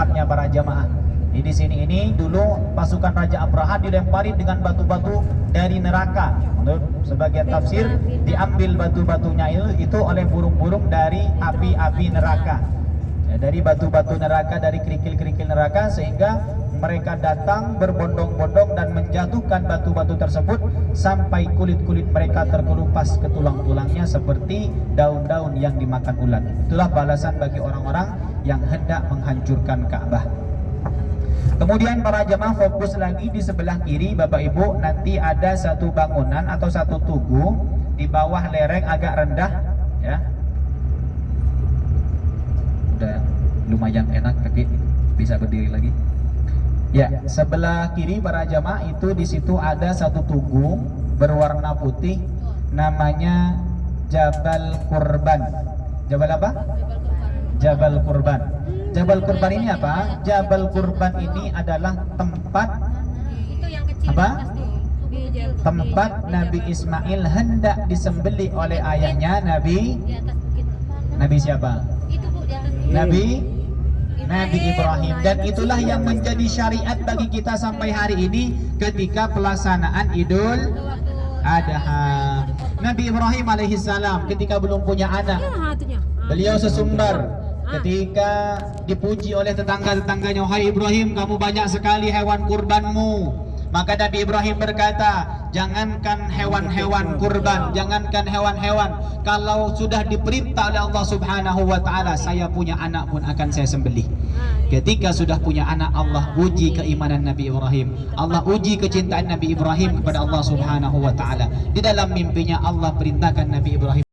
tempatnya para jamaah. Di sini ini dulu pasukan Raja Abraha dilempari dengan batu-batu dari neraka. Menurut sebagian tafsir diambil batu-batunya itu oleh burung-burung dari api-api neraka. Ya, dari batu-batu neraka, dari kerikil-kerikil neraka sehingga mereka datang berbondong-bondong dan menjatuhkan batu-batu tersebut sampai kulit-kulit mereka terkelupas ke tulang-tulangnya seperti daun-daun yang dimakan ulat. Itulah balasan bagi orang-orang yang hendak menghancurkan Ka'bah. Kemudian para jemaah fokus lagi di sebelah kiri Bapak Ibu nanti ada satu bangunan atau satu tugu di bawah lereng agak rendah ya. Lumayan enak kaki bisa berdiri lagi. Ya, sebelah kiri para jamaah itu di situ ada satu tugu berwarna putih namanya Jabal Kurban. Jabal apa? Jabal Kurban. Jabal Kurban ini apa? Jabal Kurban ini adalah tempat apa? Tempat Nabi Ismail hendak disembeli oleh ayahnya Nabi Nabi siapa? Nabi Nabi Ibrahim. Dan itulah yang menjadi syariat bagi kita sampai hari ini ketika pelaksanaan Idul Adha. Nabi Ibrahim alaihissalam ketika belum punya anak, beliau sesumbar ketika dipuji oleh tetangga-tetangganya, "Hai Ibrahim, kamu banyak sekali hewan kurbanmu." Maka Nabi Ibrahim berkata, jangankan hewan-hewan kurban, jangankan hewan-hewan, kalau sudah diperintah oleh Allah Subhanahu wa taala, saya punya anak pun akan saya sembelih. Ketika sudah punya anak, Allah uji keimanan Nabi Ibrahim. Allah uji kecintaan Nabi Ibrahim kepada Allah Subhanahu wa taala. Di dalam mimpinya Allah perintahkan Nabi Ibrahim